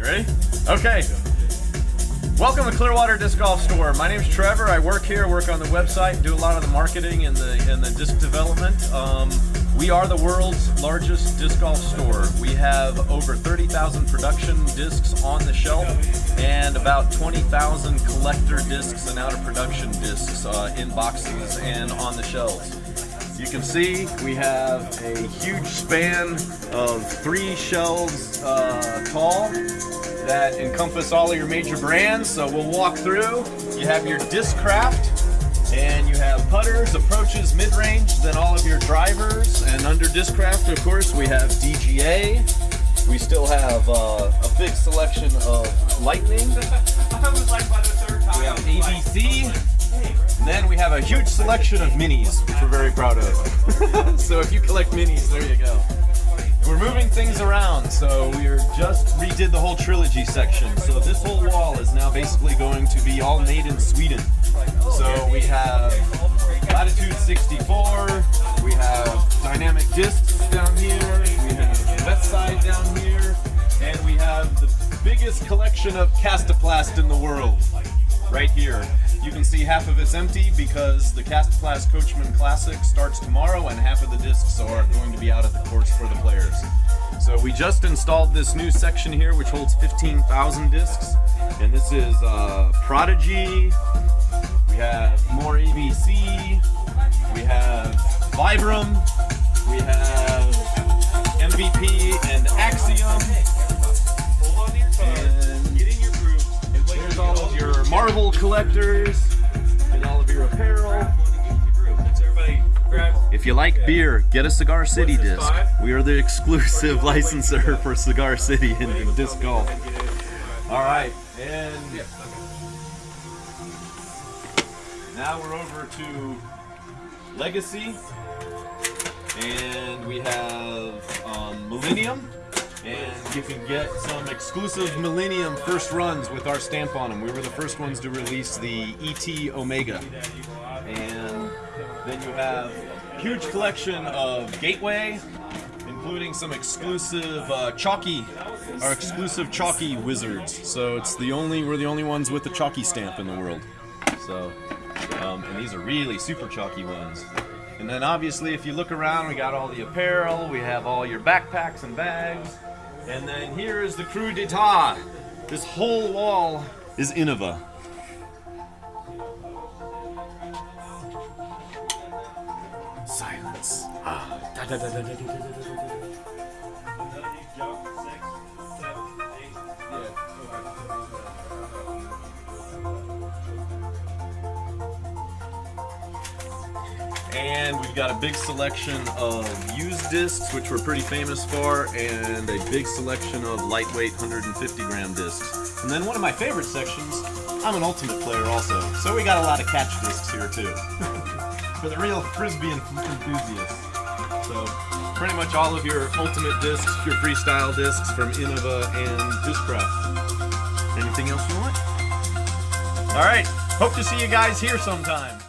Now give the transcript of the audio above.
You ready? Okay. Welcome to Clearwater Disc Golf Store. My name is Trevor. I work here, work on the website, do a lot of the marketing and the and the disc development. Um, we are the world's largest disc golf store. We have over 30,000 production discs on the shelf and about 20,000 collector discs and out of production discs uh, in boxes and on the shelves. You can see we have a huge span of three shelves uh, tall that encompass all of your major brands. So we'll walk through. You have your Discraft, and you have putters, approaches, mid-range, then all of your drivers. And under Discraft, of course, we have DGA. We still have uh, a big selection of Lightning. I was like by the third time. we have ABC. And then we have a huge selection of minis, which we're very proud of. so if you collect minis, there you go. We're moving things around, so we're just redid the whole trilogy section. So this whole wall is now basically going to be all made in Sweden. So we have Latitude 64, we have dynamic discs down here, we have Westside down here, and we have the biggest collection of Kastaplast in the world right here. You can see half of it's empty because the Kastaplast Coachman Classic starts tomorrow and half of the discs are going to be out at the course for the players. So we just installed this new section here which holds 15,000 discs. And this is uh, Prodigy, we have more ABC, we have Vibram, we have collectors and all of your apparel. If you like beer, get a Cigar City disc. We are the exclusive licensor for Cigar City in disc golf. All right, and now we're over to Legacy, and we have um, Millennium and you can get some exclusive Millennium first runs with our stamp on them. We were the first ones to release the ET Omega. And then you have a huge collection of Gateway, including some exclusive uh, Chalky, our exclusive Chalky Wizards. So it's the only, we're the only ones with the Chalky stamp in the world. So, um, and these are really super chalky ones. And then obviously if you look around, we got all the apparel, we have all your backpacks and bags. And then here is the Crew d'etat. This whole wall is Innova. Silence. Ah. Da, da, da, And we've got a big selection of used discs, which we're pretty famous for, and a big selection of lightweight 150 gram discs. And then one of my favorite sections, I'm an ultimate player also, so we got a lot of catch discs here too. for the real frisbee enthusiasts. So pretty much all of your ultimate discs, your freestyle discs from Innova and Discraft. Anything else you want? All right, hope to see you guys here sometime.